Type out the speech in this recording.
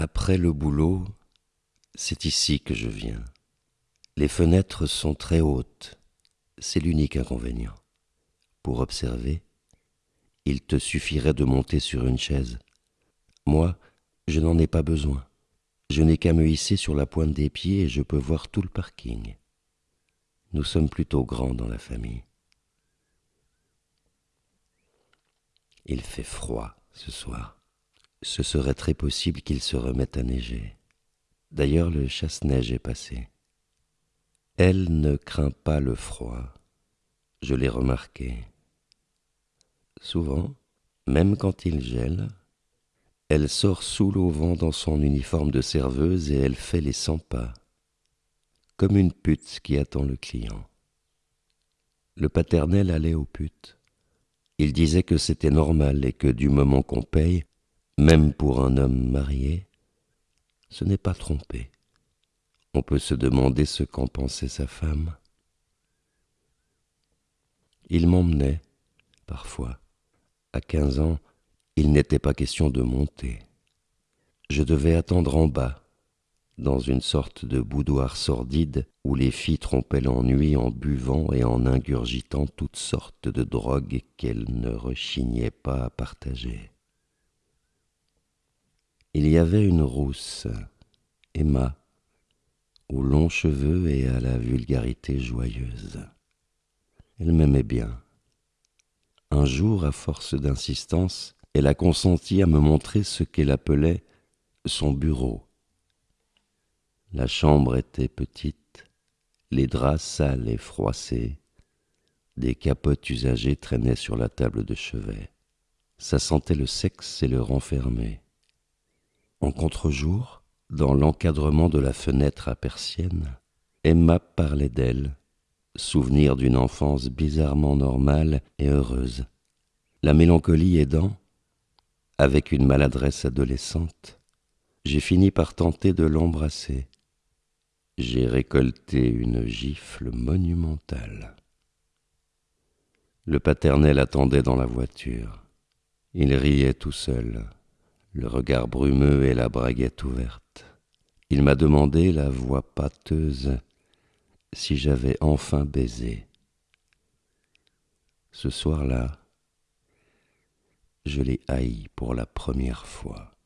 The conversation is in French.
Après le boulot, c'est ici que je viens. Les fenêtres sont très hautes, c'est l'unique inconvénient. Pour observer, il te suffirait de monter sur une chaise. Moi, je n'en ai pas besoin. Je n'ai qu'à me hisser sur la pointe des pieds et je peux voir tout le parking. Nous sommes plutôt grands dans la famille. Il fait froid ce soir. Ce serait très possible qu'il se remette à neiger. D'ailleurs, le chasse-neige est passé. Elle ne craint pas le froid. Je l'ai remarqué. Souvent, même quand il gèle, elle sort sous l'auvent dans son uniforme de serveuse et elle fait les cent pas, comme une pute qui attend le client. Le paternel allait aux putes. Il disait que c'était normal et que du moment qu'on paye, même pour un homme marié, ce n'est pas trompé. On peut se demander ce qu'en pensait sa femme. Il m'emmenait, parfois. À quinze ans, il n'était pas question de monter. Je devais attendre en bas, dans une sorte de boudoir sordide où les filles trompaient l'ennui en buvant et en ingurgitant toutes sortes de drogues qu'elles ne rechignaient pas à partager. Il y avait une rousse, Emma, aux longs cheveux et à la vulgarité joyeuse. Elle m'aimait bien. Un jour, à force d'insistance, elle a consenti à me montrer ce qu'elle appelait son bureau. La chambre était petite, les draps sales et froissés, des capotes usagées traînaient sur la table de chevet. Ça sentait le sexe et le renfermé. En contre-jour, dans l'encadrement de la fenêtre à persienne, Emma parlait d'elle, souvenir d'une enfance bizarrement normale et heureuse. La mélancolie aidant, avec une maladresse adolescente, j'ai fini par tenter de l'embrasser. J'ai récolté une gifle monumentale. Le paternel attendait dans la voiture. Il riait tout seul, le regard brumeux et la braguette ouverte. Il m'a demandé, la voix pâteuse, si j'avais enfin baisé. Ce soir-là, je l'ai haï pour la première fois.